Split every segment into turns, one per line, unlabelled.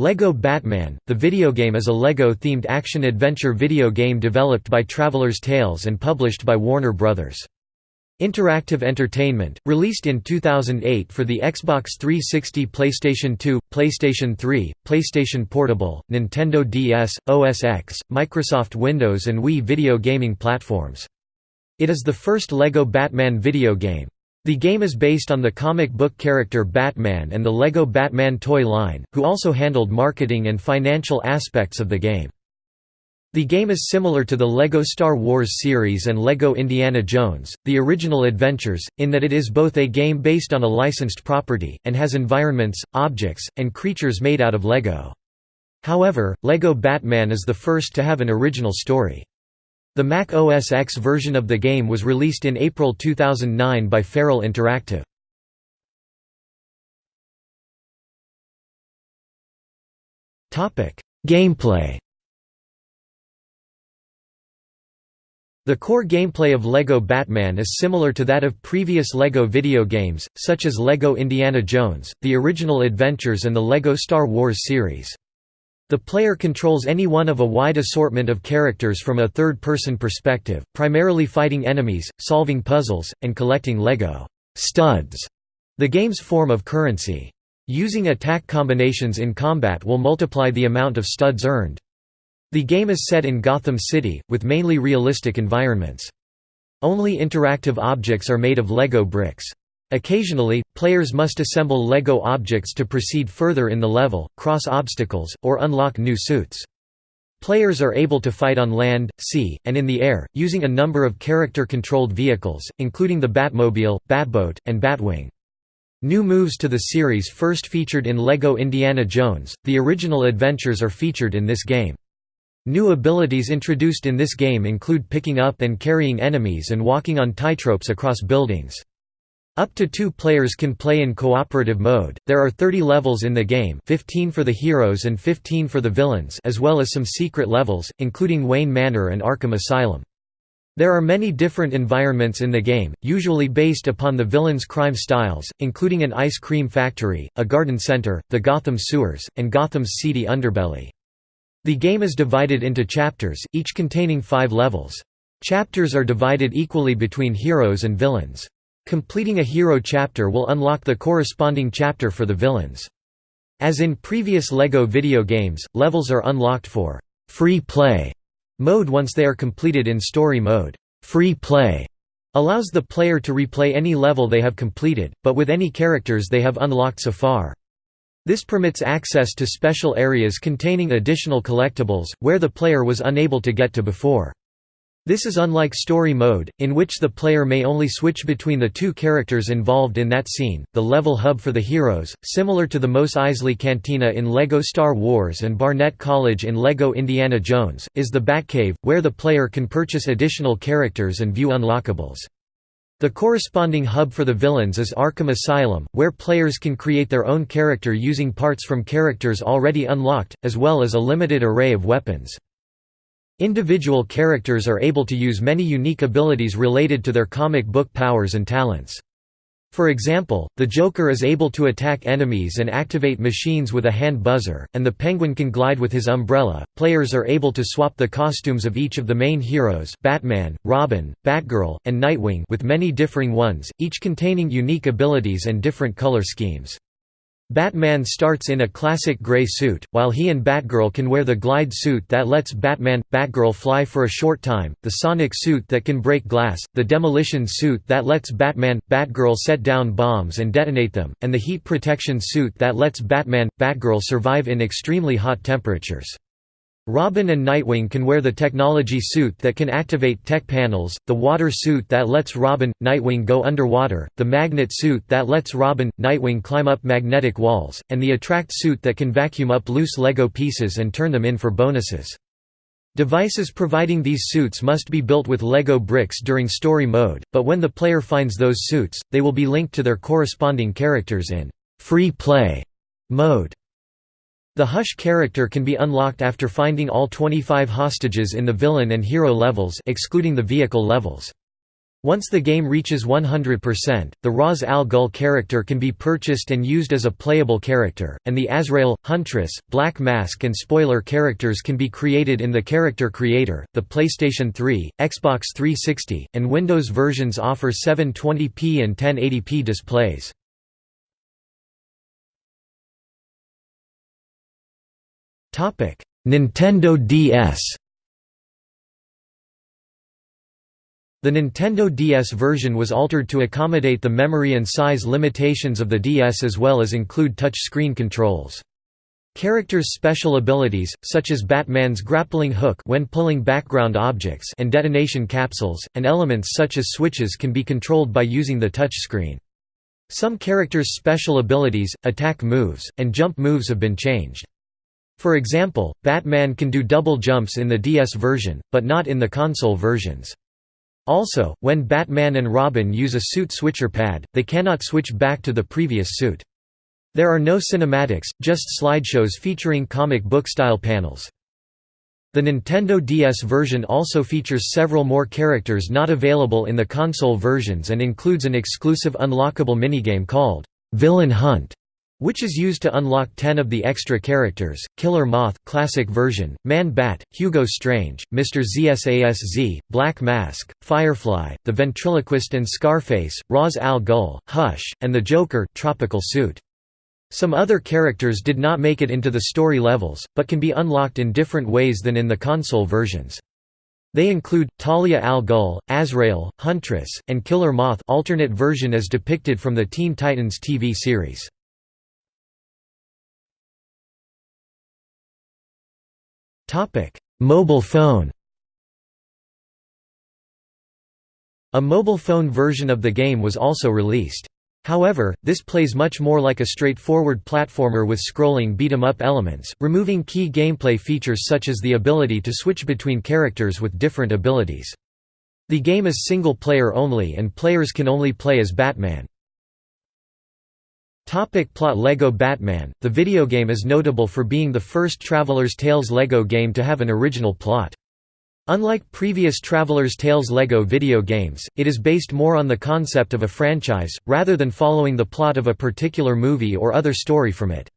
LEGO Batman, the video game is a LEGO-themed action-adventure video game developed by Traveller's Tales and published by Warner Bros. Interactive Entertainment, released in 2008 for the Xbox 360 PlayStation 2, PlayStation 3, PlayStation Portable, Nintendo DS, OS X, Microsoft Windows and Wii video gaming platforms. It is the first LEGO Batman video game. The game is based on the comic book character Batman and the LEGO Batman toy line, who also handled marketing and financial aspects of the game. The game is similar to the LEGO Star Wars series and LEGO Indiana Jones, the original adventures, in that it is both a game based on a licensed property, and has environments, objects, and creatures made out of LEGO. However, LEGO Batman is the first to have an original story. The Mac OS X version of the game was released in April 2009 by Feral Interactive. Gameplay The core gameplay of LEGO Batman is similar to that of previous LEGO video games, such as LEGO Indiana Jones, The Original Adventures and the LEGO Star Wars series. The player controls any one of a wide assortment of characters from a third-person perspective, primarily fighting enemies, solving puzzles, and collecting LEGO studs, the game's form of currency. Using attack combinations in combat will multiply the amount of studs earned. The game is set in Gotham City, with mainly realistic environments. Only interactive objects are made of LEGO bricks. Occasionally, players must assemble LEGO objects to proceed further in the level, cross obstacles, or unlock new suits. Players are able to fight on land, sea, and in the air, using a number of character-controlled vehicles, including the Batmobile, Batboat, and Batwing. New moves to the series first featured in LEGO Indiana Jones, the original adventures are featured in this game. New abilities introduced in this game include picking up and carrying enemies and walking on tightropes across buildings. Up to two players can play in cooperative mode. There are 30 levels in the game 15 for the heroes and 15 for the villains as well as some secret levels, including Wayne Manor and Arkham Asylum. There are many different environments in the game, usually based upon the villain's crime styles, including an ice cream factory, a garden center, the Gotham sewers, and Gotham's seedy underbelly. The game is divided into chapters, each containing five levels. Chapters are divided equally between heroes and villains. Completing a hero chapter will unlock the corresponding chapter for the villains. As in previous LEGO video games, levels are unlocked for «free play» mode once they are completed in story mode. Free play allows the player to replay any level they have completed, but with any characters they have unlocked so far. This permits access to special areas containing additional collectibles, where the player was unable to get to before. This is unlike story mode, in which the player may only switch between the two characters involved in that scene. The level hub for the heroes, similar to the Mos Eisley Cantina in LEGO Star Wars and Barnett College in LEGO Indiana Jones, is the Batcave, where the player can purchase additional characters and view unlockables. The corresponding hub for the villains is Arkham Asylum, where players can create their own character using parts from characters already unlocked, as well as a limited array of weapons. Individual characters are able to use many unique abilities related to their comic book powers and talents. For example, the Joker is able to attack enemies and activate machines with a hand buzzer, and the Penguin can glide with his umbrella. Players are able to swap the costumes of each of the main heroes Batman, Robin, Batgirl, and Nightwing with many differing ones, each containing unique abilities and different color schemes. Batman starts in a classic gray suit, while he and Batgirl can wear the glide suit that lets Batman, Batgirl fly for a short time, the sonic suit that can break glass, the demolition suit that lets Batman, Batgirl set down bombs and detonate them, and the heat protection suit that lets Batman, Batgirl survive in extremely hot temperatures. Robin and Nightwing can wear the technology suit that can activate tech panels, the water suit that lets Robin, Nightwing go underwater, the magnet suit that lets Robin, Nightwing climb up magnetic walls, and the attract suit that can vacuum up loose LEGO pieces and turn them in for bonuses. Devices providing these suits must be built with LEGO bricks during story mode, but when the player finds those suits, they will be linked to their corresponding characters in free play mode. The Hush character can be unlocked after finding all 25 hostages in the villain and hero levels excluding the vehicle levels. Once the game reaches 100%, the Ra's al Ghul character can be purchased and used as a playable character, and the Azrael, Huntress, Black Mask and Spoiler characters can be created in the Character Creator. The PlayStation 3, Xbox 360, and Windows versions offer 720p and 1080p displays. Nintendo DS The Nintendo DS version was altered to accommodate the memory and size limitations of the DS as well as include touch-screen controls. Characters' special abilities, such as Batman's grappling hook when pulling background objects and detonation capsules, and elements such as switches can be controlled by using the touchscreen. Some characters' special abilities, attack moves, and jump moves have been changed. For example, Batman can do double jumps in the DS version, but not in the console versions. Also, when Batman and Robin use a suit switcher pad, they cannot switch back to the previous suit. There are no cinematics, just slideshows featuring comic book-style panels. The Nintendo DS version also features several more characters not available in the console versions and includes an exclusive unlockable minigame called Villain Hunt which is used to unlock 10 of the extra characters, Killer Moth classic version, Man-Bat, Hugo Strange, Mr. ZSASZ, Black Mask, Firefly, the Ventriloquist and Scarface, Ra's al Ghul, Hush, and the Joker tropical suit. Some other characters did not make it into the story levels, but can be unlocked in different ways than in the console versions. They include, Talia al Ghul, Azrael, Huntress, and Killer Moth alternate version as depicted from the Teen Titans TV series. Mobile phone A mobile phone version of the game was also released. However, this plays much more like a straightforward platformer with scrolling beat-em-up elements, removing key gameplay features such as the ability to switch between characters with different abilities. The game is single-player only and players can only play as Batman. Topic plot LEGO Batman The video game is notable for being the first Traveller's Tales LEGO game to have an original plot. Unlike previous Traveller's Tales LEGO video games, it is based more on the concept of a franchise, rather than following the plot of a particular movie or other story from it.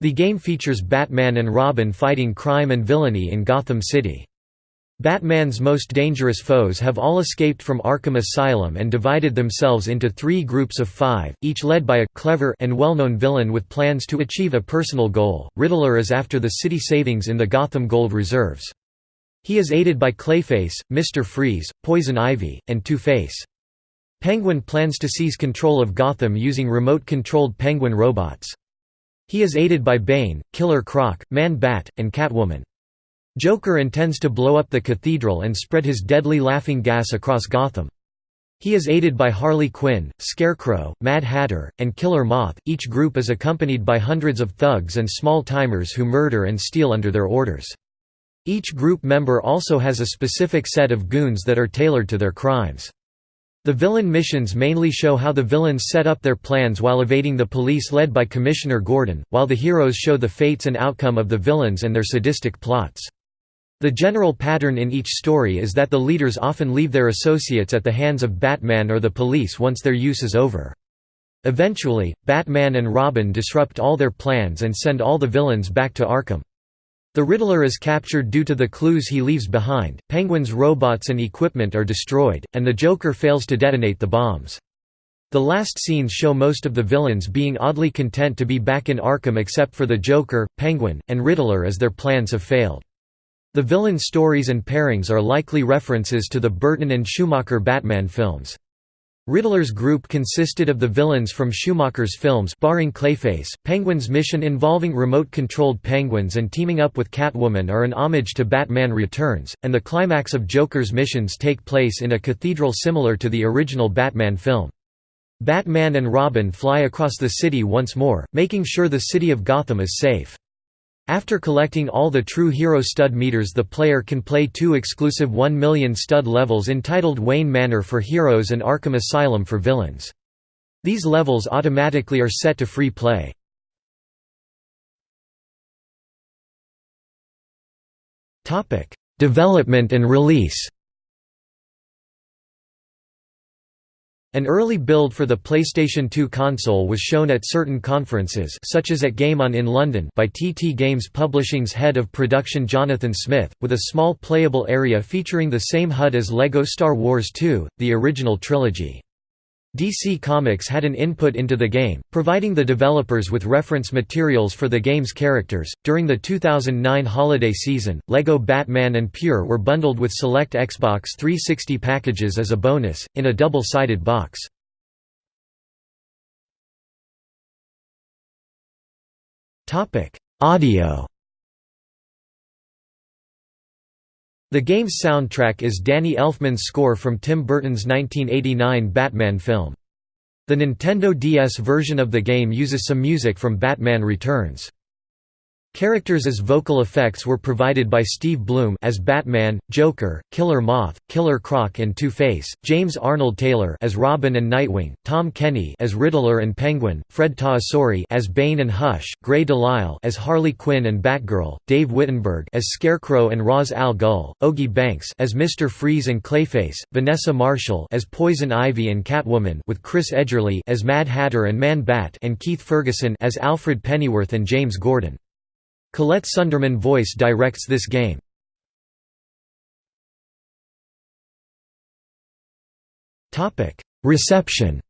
The game features Batman and Robin fighting crime and villainy in Gotham City. Batman's most dangerous foes have all escaped from Arkham Asylum and divided themselves into three groups of five, each led by a clever and well-known villain with plans to achieve a personal goal. Riddler is after the city savings in the Gotham Gold Reserves. He is aided by Clayface, Mr. Freeze, Poison Ivy, and Two-Face. Penguin plans to seize control of Gotham using remote-controlled penguin robots. He is aided by Bane, Killer Croc, Man-Bat, and Catwoman. Joker intends to blow up the cathedral and spread his deadly laughing gas across Gotham. He is aided by Harley Quinn, Scarecrow, Mad Hatter, and Killer Moth. Each group is accompanied by hundreds of thugs and small-timers who murder and steal under their orders. Each group member also has a specific set of goons that are tailored to their crimes. The villain missions mainly show how the villains set up their plans while evading the police led by Commissioner Gordon, while the heroes show the fates and outcome of the villains and their sadistic plots. The general pattern in each story is that the leaders often leave their associates at the hands of Batman or the police once their use is over. Eventually, Batman and Robin disrupt all their plans and send all the villains back to Arkham. The Riddler is captured due to the clues he leaves behind, Penguin's robots and equipment are destroyed, and the Joker fails to detonate the bombs. The last scenes show most of the villains being oddly content to be back in Arkham except for the Joker, Penguin, and Riddler as their plans have failed. The villain stories and pairings are likely references to the Burton and Schumacher Batman films. Riddler's group consisted of the villains from Schumacher's films barring Clayface. Penguin's mission involving remote-controlled penguins and teaming up with Catwoman are an homage to Batman Returns, and the climax of Joker's missions take place in a cathedral similar to the original Batman film. Batman and Robin fly across the city once more, making sure the city of Gotham is safe. After collecting all the True Hero stud meters the player can play two exclusive 1 million stud levels entitled Wayne Manor for heroes and Arkham Asylum for villains. These levels automatically are set to free play. Development and release An early build for the PlayStation 2 console was shown at certain conferences such as at Game On in London by TT Games Publishing's head of production Jonathan Smith, with a small playable area featuring the same HUD as LEGO Star Wars 2, the original trilogy. DC Comics had an input into the game, providing the developers with reference materials for the game's characters. During the 2009 holiday season, LEGO Batman and Pure were bundled with select Xbox 360 packages as a bonus, in a double sided box. Audio The game's soundtrack is Danny Elfman's score from Tim Burton's 1989 Batman film. The Nintendo DS version of the game uses some music from Batman Returns. Characters as vocal effects were provided by Steve Blum as Batman, Joker, Killer Moth, Killer Croc and Two-Face, James Arnold Taylor as Robin and Nightwing, Tom Kenny as Riddler and Penguin, Fred Tatasciore as Bane and Hush, Grey DeLisle as Harley Quinn and Batgirl, Dave Wittenberg as Scarecrow and Ra's al Ghul, Ogie Banks as Mr. Freeze and Clayface, Vanessa Marshall as Poison Ivy and Catwoman with Chris Edgerly as Mad Hatter and Man-Bat and Keith Ferguson as Alfred Pennyworth and James Gordon. Collette Sunderman voice directs this game. Reception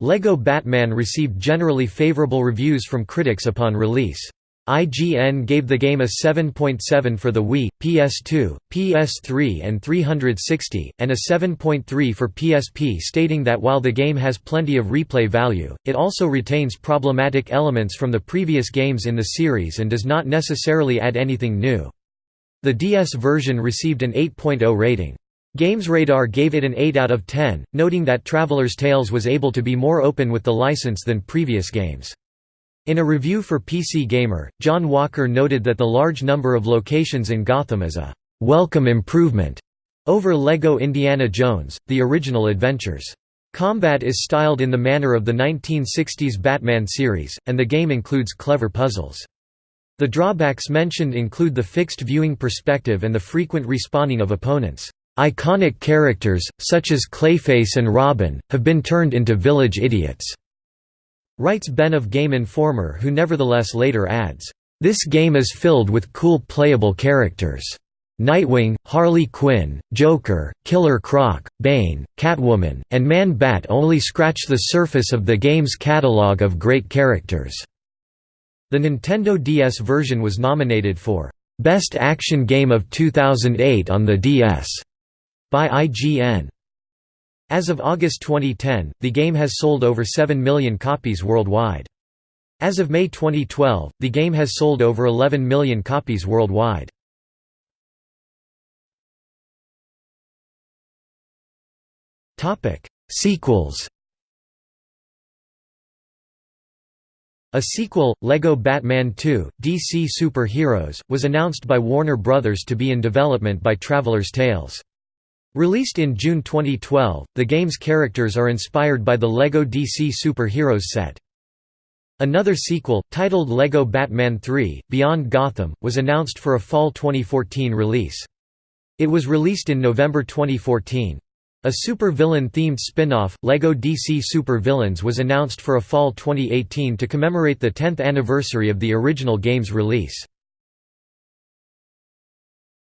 LEGO Batman received generally favorable reviews from critics upon release. IGN gave the game a 7.7 .7 for the Wii, PS2, PS3 and 360, and a 7.3 for PSP stating that while the game has plenty of replay value, it also retains problematic elements from the previous games in the series and does not necessarily add anything new. The DS version received an 8.0 rating. GamesRadar gave it an 8 out of 10, noting that Traveller's Tales was able to be more open with the license than previous games. In a review for PC Gamer, John Walker noted that the large number of locations in Gotham is a «welcome improvement» over LEGO Indiana Jones, the original adventures. Combat is styled in the manner of the 1960s Batman series, and the game includes clever puzzles. The drawbacks mentioned include the fixed viewing perspective and the frequent respawning of opponents. Iconic characters, such as Clayface and Robin, have been turned into village idiots. Writes Ben of Game Informer who nevertheless later adds, "...this game is filled with cool playable characters. Nightwing, Harley Quinn, Joker, Killer Croc, Bane, Catwoman, and Man-Bat only scratch the surface of the game's catalog of great characters." The Nintendo DS version was nominated for "...best action game of 2008 on the DS." by IGN. As of August 2010, the game has sold over 7 million copies worldwide. As of May 2012, the game has sold over 11 million copies worldwide. Sequels A sequel, LEGO Batman 2, DC Super Heroes, was announced by Warner Bros. to be in development by Traveller's Tales. Released in June 2012, the game's characters are inspired by the LEGO DC Super Heroes set. Another sequel, titled LEGO Batman 3 – Beyond Gotham, was announced for a fall 2014 release. It was released in November 2014. A super-villain-themed spin-off, LEGO DC Super Villains was announced for a fall 2018 to commemorate the 10th anniversary of the original game's release.